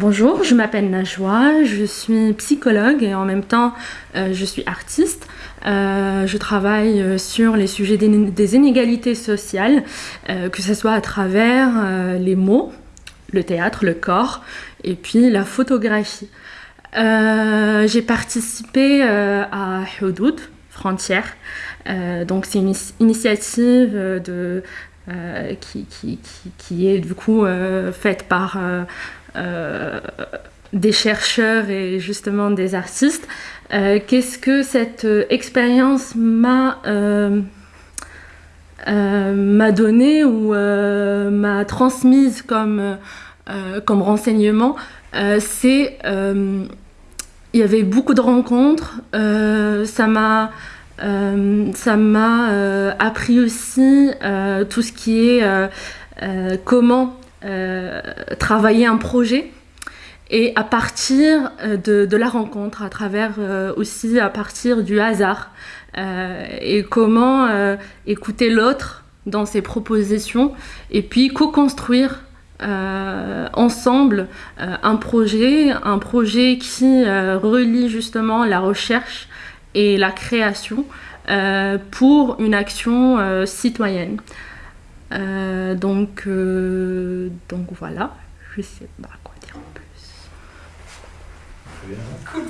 Bonjour, je m'appelle Najwa, je suis psychologue et en même temps euh, je suis artiste. Euh, je travaille euh, sur les sujets des, inégalités sociales, que ce soit à travers les mots, le théâtre, le corps et puis la photographie. J'ai participé à Houdoud, frontière. donc c'est une initiative qui, qui, est faite par des chercheurs et justement des artistes. Euh, qu'est-ce que cette euh, expérience m'a m'a donné ou m'a transmise comme, comme renseignement? C'est il y avait beaucoup de rencontres. ça m'a ça m'a appris aussi tout ce qui est comment euh, travailler un projet et à partir euh, de, la rencontre, à travers euh, aussi à partir du hasard et comment écouter l'autre dans ses propositions et puis co-construire ensemble un projet, un projet qui relie justement la recherche et la création pour une action citoyenne. Euh, donc, euh, donc voilà, je sais pas quoi dire en plus. Cool.